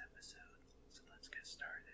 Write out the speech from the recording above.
episode, so let's get started.